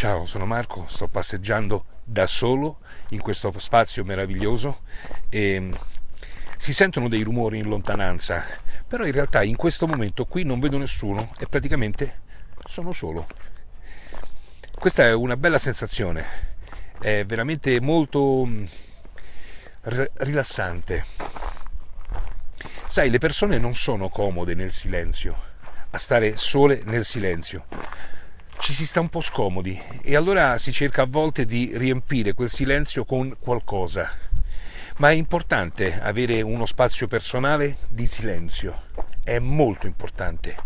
Ciao, sono Marco, sto passeggiando da solo in questo spazio meraviglioso e si sentono dei rumori in lontananza, però in realtà in questo momento qui non vedo nessuno e praticamente sono solo. Questa è una bella sensazione, è veramente molto mm, rilassante. Sai, le persone non sono comode nel silenzio, a stare sole nel silenzio ci si sta un po' scomodi e allora si cerca a volte di riempire quel silenzio con qualcosa. Ma è importante avere uno spazio personale di silenzio, è molto importante.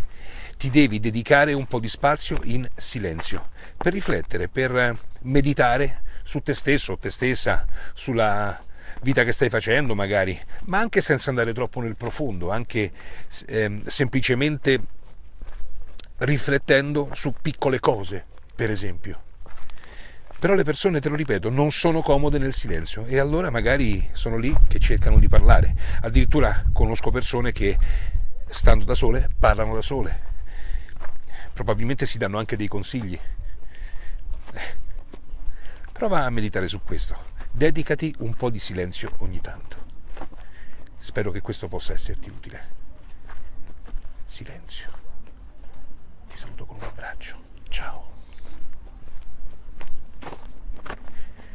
Ti devi dedicare un po' di spazio in silenzio per riflettere, per meditare su te stesso o te stessa, sulla vita che stai facendo magari, ma anche senza andare troppo nel profondo, anche eh, semplicemente riflettendo su piccole cose, per esempio. Però le persone, te lo ripeto, non sono comode nel silenzio e allora magari sono lì che cercano di parlare. Addirittura conosco persone che, stando da sole, parlano da sole. Probabilmente si danno anche dei consigli. Eh. Prova a meditare su questo. Dedicati un po' di silenzio ogni tanto. Spero che questo possa esserti utile. Silenzio.